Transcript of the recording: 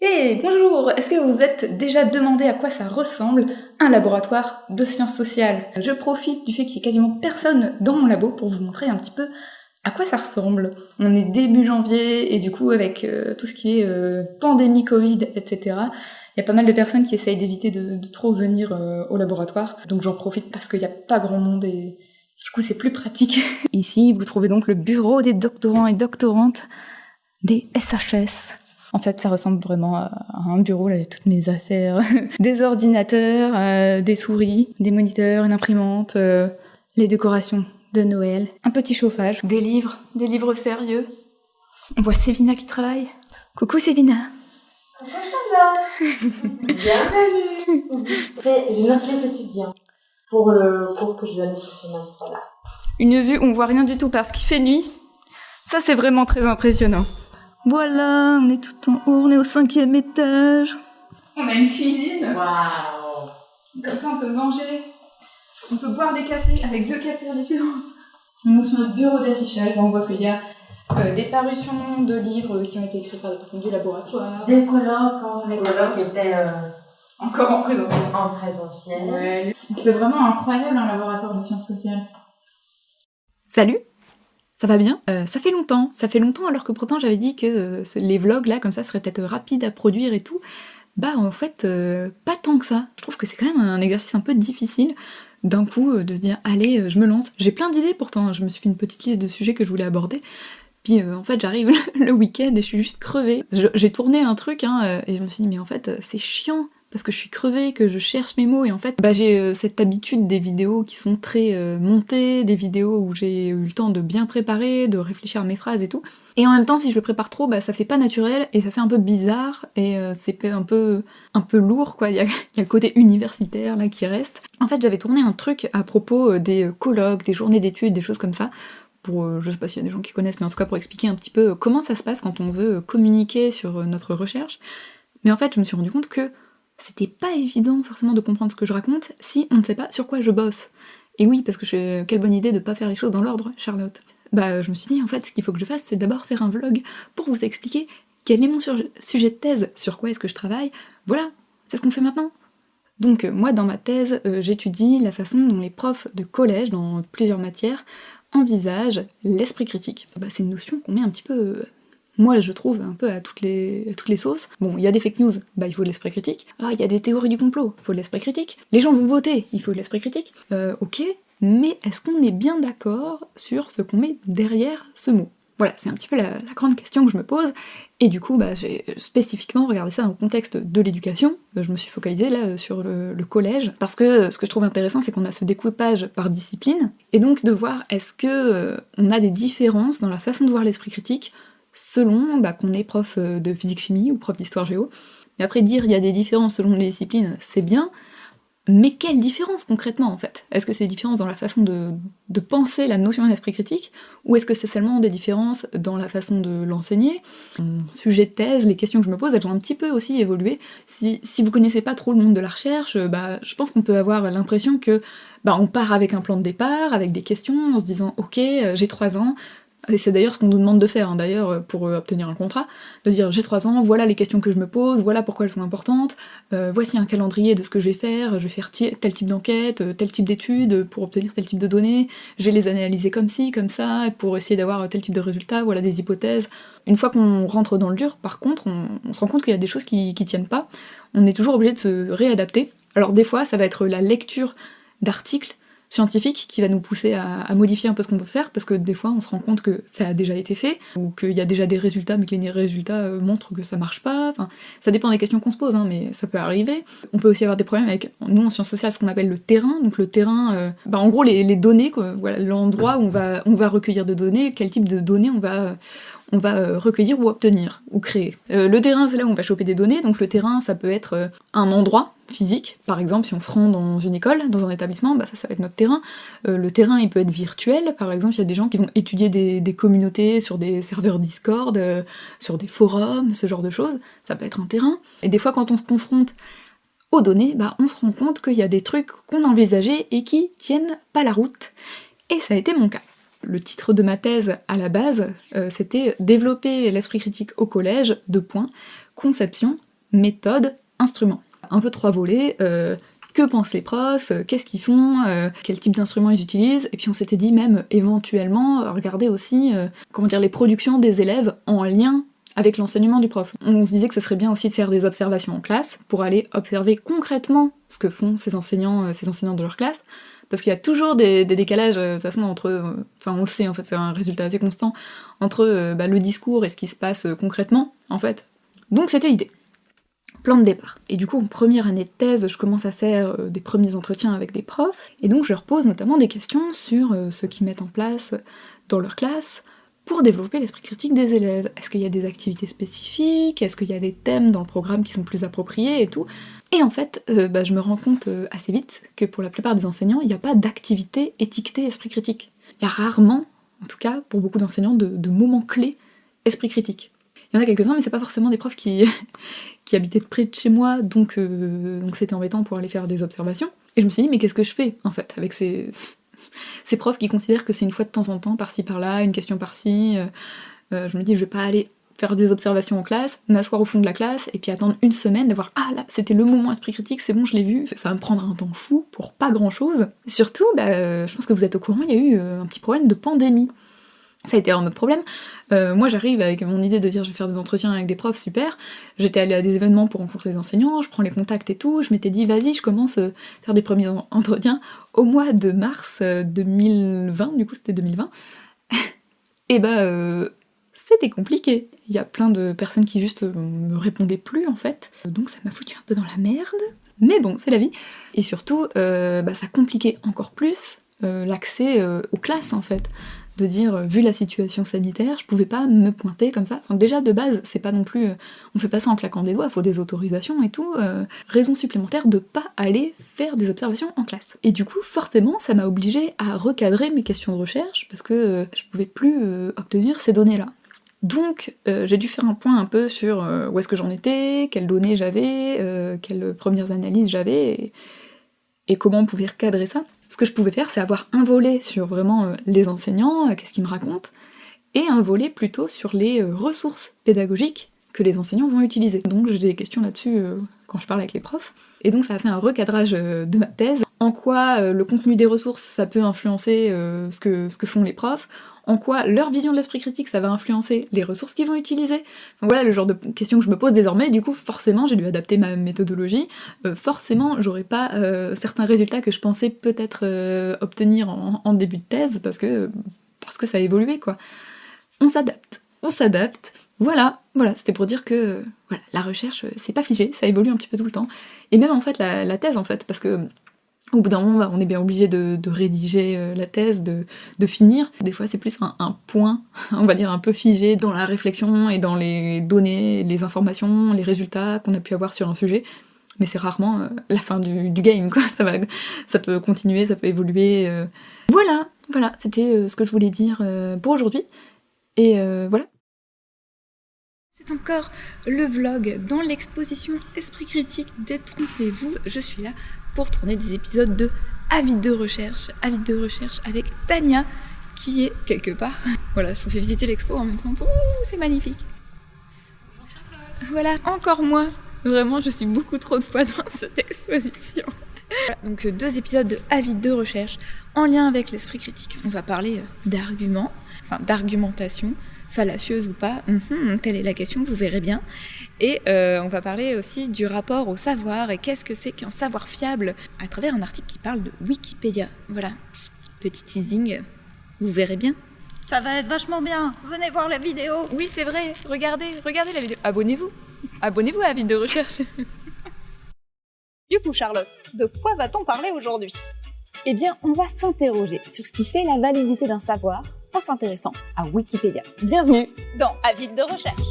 Hey, bonjour Est-ce que vous vous êtes déjà demandé à quoi ça ressemble un laboratoire de sciences sociales? Je profite du fait qu'il y ait quasiment personne dans mon labo pour vous montrer un petit peu à quoi ça ressemble. On est début janvier et du coup avec euh, tout ce qui est euh, pandémie Covid, etc., il y a pas mal de personnes qui essayent d'éviter de, trop venir euh, au laboratoire. Donc j'en profite parce qu'il n'y a pas grand monde et du coup c'est plus pratique. Ici vous trouvez donc le bureau des doctorants et doctorantes des SHS. En fait, ça ressemble vraiment à un bureau, là, avec toutes mes affaires. des ordinateurs, euh, des souris, des moniteurs, une imprimante, euh, les décorations de Noël, un petit chauffage, des livres, des livres sérieux. On voit Sévina qui travaille. Coucou Sévina Coucou Bienvenue J'ai notre les étudiants pour le cours que je donne ce semestre-là. Une vue où on voit rien du tout parce qu'il fait nuit. Ça, c'est vraiment très impressionnant. Voilà, on est tout en haut, on est au cinquième étage. On a une cuisine. Waouh Comme ça, on peut manger. On peut boire des cafés avec deux cafetières différentes. On est sur notre bureau d'affichage. On voit qu'il y a euh, des parutions de livres qui ont été écrits par des personnes du laboratoire. Des colloques, les colloques étaient euh, encore en présentiel. En présentiel. Ouais. C'est vraiment incroyable un laboratoire de sciences sociales. Salut ça va bien? Euh, Ça fait longtemps, ça fait longtemps alors que pourtant j'avais dit que euh, les vlogs là comme ça seraient peut-être rapides à produire et tout. Bah en fait, euh, pas tant que ça. Je trouve que c'est quand même un exercice un peu difficile d'un coup de se dire allez, je me lance. J'ai plein d'idées pourtant, hein. je me suis fait une petite liste de sujets que je voulais aborder. Puis en fait j'arrive le week-end et je suis juste crevée. J'ai tourné un truc hein, et je me suis dit mais en fait c'est chiant parce que je suis crevée, que je cherche mes mots, et en fait, bah, j'ai euh, cette habitude des vidéos qui sont très euh, montées, des vidéos où j'ai eu le temps de bien préparer, de réfléchir à mes phrases et tout. Et en même temps, si je le prépare trop, bah ça fait pas naturel, et ça fait un peu bizarre, et euh, c'est un peu un peu lourd, quoi, il y a, y a, le côté universitaire là qui reste. En fait, j'avais tourné un truc à propos des colloques, des journées d'études, des choses comme ça, pour, je sais pas s'il y a des gens qui connaissent, mais en tout cas pour expliquer un petit peu comment ça se passe quand on veut communiquer sur notre recherche. Mais en fait, je me suis rendu compte que c'était pas évident forcément de comprendre ce que je raconte si on ne sait pas sur quoi je bosse. Et oui, parce que je... quelle bonne idée de pas faire les choses dans l'ordre, Charlotte. Bah je me suis dit en fait ce qu'il faut que je fasse c'est d'abord faire un vlog pour vous expliquer quel est mon sujet de thèse, sur quoi est-ce que je travaille, voilà, c'est ce qu'on fait maintenant. Donc euh, moi dans ma thèse, euh, j'étudie la façon dont les profs de collège, dans plusieurs matières, envisagent l'esprit critique. Bah, c'est une notion qu'on met un petit peu euh, moi je trouve un peu à toutes les, toutes les sauces. Bon, il y a des fake news, bah il faut l'esprit critique. Ah, il y a des théories du complot, il faut l'esprit critique. Les gens vont voter, il faut l'esprit critique. Euh, ok, mais est-ce qu'on est bien d'accord sur ce qu'on met derrière ce mot? Voilà, c'est un petit peu la, grande question que je me pose, et du coup, bah, j'ai spécifiquement regardé ça dans le contexte de l'éducation, je me suis focalisée là sur le, collège, parce que ce que je trouve intéressant, c'est qu'on a ce découpage par discipline, et donc de voir est-ce que euh, on a des différences dans la façon de voir l'esprit critique selon bah, qu'on est prof euh, de physique-chimie ou prof d'histoire-géo. Mais après dire il y a des différences selon les disciplines, c'est bien, mais quelles différences concrètement en fait? Est-ce que c'est des différences dans la façon de, penser la notion d'esprit critique, ou est-ce que c'est seulement des différences dans la façon de l'enseigner? Sujet de thèse, les questions que je me pose, elles ont un petit peu aussi évolué. Si, si vous connaissez pas trop le monde de la recherche, bah, je pense qu'on peut avoir l'impression que bah, on part avec un plan de départ, avec des questions, en se disant « ok, euh, j'ai trois ans, et c'est d'ailleurs ce qu'on nous demande de faire, hein, d'ailleurs, euh, pour euh, obtenir un contrat, de dire j'ai 3 ans, voilà les questions que je me pose, voilà pourquoi elles sont importantes, euh, voici un calendrier de ce que je vais faire, je vais faire tel type d'enquête, tel type d'études pour obtenir tel type de données, je vais les analyser comme ci, comme ça, pour essayer d'avoir tel type de résultat, voilà des hypothèses. Une fois qu'on rentre dans le dur, par contre, on, se rend compte qu'il y a des choses qui, qui tiennent pas, on est toujours obligé de se réadapter. Alors des fois, ça va être la lecture d'articles scientifique qui va nous pousser à, modifier un peu ce qu'on veut faire, parce que des fois on se rend compte que ça a déjà été fait, ou qu'il y a déjà des résultats, mais que les résultats euh, montrent que ça marche pas, enfin, ça dépend des questions qu'on se pose, hein, mais ça peut arriver. On peut aussi avoir des problèmes avec, nous en sciences sociales, ce qu'on appelle le terrain, donc le terrain, euh, bah en gros les, les données, quoi, voilà, l'endroit où on va, on va recueillir de données, quel type de données on va, on va euh, recueillir ou obtenir, ou créer. le terrain, c'est là où on va choper des données, donc le terrain, ça peut être un endroit, physique, par exemple si on se rend dans une école, dans un établissement, bah ça, ça va être notre terrain. Euh, le terrain, il peut être virtuel, par exemple, il y a des gens qui vont étudier des, communautés sur des serveurs Discord, euh, sur des forums, ce genre de choses, ça peut être un terrain. Et des fois, quand on se confronte aux données, bah on se rend compte qu'il y a des trucs qu'on envisageait et qui tiennent pas la route. Et ça a été mon cas. Le titre de ma thèse, à la base, euh, c'était « Développer l'esprit critique au collège, deux points, conception, méthode, instrument. Un peu trois volets, euh, que pensent les profs, euh, qu'est-ce qu'ils font, quel type d'instruments ils utilisent, et puis on s'était dit même éventuellement regarder aussi comment dire les productions des élèves en lien avec l'enseignement du prof. On se disait que ce serait bien aussi de faire des observations en classe pour aller observer concrètement ce que font ces enseignants, ces enseignants de leur classe, parce qu'il y a toujours des, décalages de toute façon entre, enfin on le sait en fait c'est un résultat assez constant entre bah, le discours et ce qui se passe concrètement en fait. Donc c'était l'idée plan de départ. Et du coup, en première année de thèse, je commence à faire euh, des premiers entretiens avec des profs, et donc je leur pose notamment des questions sur euh, ce qu'ils mettent en place dans leur classe pour développer l'esprit critique des élèves. Est-ce qu'il y a des activités spécifiques? Est-ce qu'il y a des thèmes dans le programme qui sont plus appropriés et tout? Et en fait, euh, bah, je me rends compte assez vite que pour la plupart des enseignants, il n'y a pas d'activité étiquetée esprit critique. Il y a rarement, en tout cas pour beaucoup d'enseignants, de moments clés esprit critique. Il y en a quelques-uns, mais c'est pas forcément des profs qui, habitaient près de chez moi, donc euh, donc c'était embêtant pour aller faire des observations. Et je me suis dit, mais qu'est-ce que je fais, en fait, avec ces, ces profs qui considèrent que c'est une fois de temps en temps, par-ci par-là, une question par-ci. Euh, euh, je me dis, je vais pas aller faire des observations en classe, m'asseoir au fond de la classe, et puis attendre une semaine d'avoir « Ah là, c'était le moment esprit critique, c'est bon, je l'ai vu ». Ça va me prendre un temps fou pour pas grand-chose. Surtout, bah, je pense que vous êtes au courant, il y a eu un petit problème de pandémie. Ça a été un autre problème. Euh, moi j'arrive avec mon idée de dire je vais faire des entretiens avec des profs, super. J'étais allée à des événements pour rencontrer des enseignants, je prends les contacts et tout, je m'étais dit vas-y je commence à euh, faire des premiers entretiens au mois de mars 2020, euh, du coup c'était 2020. et bah c'était compliqué. Il y a plein de personnes qui juste me répondaient plus en fait. Donc ça m'a foutu un peu dans la merde. Mais bon, c'est la vie. Et surtout, bah, ça compliquait encore plus l'accès aux classes en fait de dire, euh, vu la situation sanitaire, je pouvais pas me pointer comme ça. Enfin, déjà, de base, c'est pas non plus... Euh, on fait pas ça en claquant des doigts, faut des autorisations et tout. Euh, raison supplémentaire de pas aller faire des observations en classe. Et du coup, forcément, ça m'a obligé à recadrer mes questions de recherche, parce que je pouvais plus obtenir ces données-là. Donc j'ai dû faire un point un peu sur où est-ce que j'en étais, quelles données j'avais, quelles premières analyses j'avais, et comment on pouvait recadrer ça. Ce que je pouvais faire, c'est avoir un volet sur vraiment euh, les enseignants, euh, qu'est-ce qu'ils me racontent, et un volet plutôt sur les euh, ressources pédagogiques que les enseignants vont utiliser. Donc j'ai des questions là-dessus quand je parle avec les profs. Et donc ça a fait un recadrage de ma thèse. En quoi le contenu des ressources, ça peut influencer ce, que, ce que font les profs, en quoi leur vision de l'esprit critique, ça va influencer les ressources qu'ils vont utiliser? voilà le genre de questions que je me pose désormais, du coup forcément j'ai dû adapter ma méthodologie, euh, forcément j'aurais pas euh, certains résultats que je pensais peut-être euh, obtenir en, début de thèse, parce que, parce que ça a évolué quoi. On s'adapte, on s'adapte, voilà, voilà, c'était pour dire que la recherche c'est pas figé, ça évolue un petit peu tout le temps. Et même en fait la, thèse en fait, parce que au bout d'un moment, on est bien obligé de, rédiger euh, la thèse, de, finir. Des fois, c'est plus un, point, on va dire un peu figé dans la réflexion et dans les données, les informations, les résultats qu'on a pu avoir sur un sujet. Mais c'est rarement euh, la fin du, game, quoi. Ça, peut continuer, ça peut évoluer. Euh. Voilà, voilà, c'était ce que je voulais dire pour aujourd'hui. Et voilà. C'est encore le vlog dans l'exposition Esprit Critique, détrompez-vous, je suis là pour tourner des épisodes de Avis de recherche, Avis de recherche avec Tania qui est quelque part. Voilà, je vous fais visiter l'expo en même temps. C'est magnifique. Voilà, encore moins. Vraiment, je suis beaucoup trop de fois dans cette exposition. donc euh, deux épisodes de Avis de recherche en lien avec l'esprit critique. On va parler euh, d'arguments, enfin d'argumentation, fallacieuse ou pas, mhm, telle est la question, vous verrez bien. Et euh, on va parler aussi du rapport au savoir et qu'est-ce que c'est qu'un savoir fiable à travers un article qui parle de Wikipédia. Voilà, petit teasing, vous verrez bien. Ça va être vachement bien, venez voir la vidéo. Oui, c'est vrai, regardez, regardez la vidéo. Abonnez-vous, abonnez-vous à la vidéo de recherche. du coup, Charlotte, de quoi va-t-on parler aujourd'hui? Eh bien, on va s'interroger sur ce qui fait la validité d'un savoir en s'intéressant à Wikipédia. Bienvenue dans Avis de recherche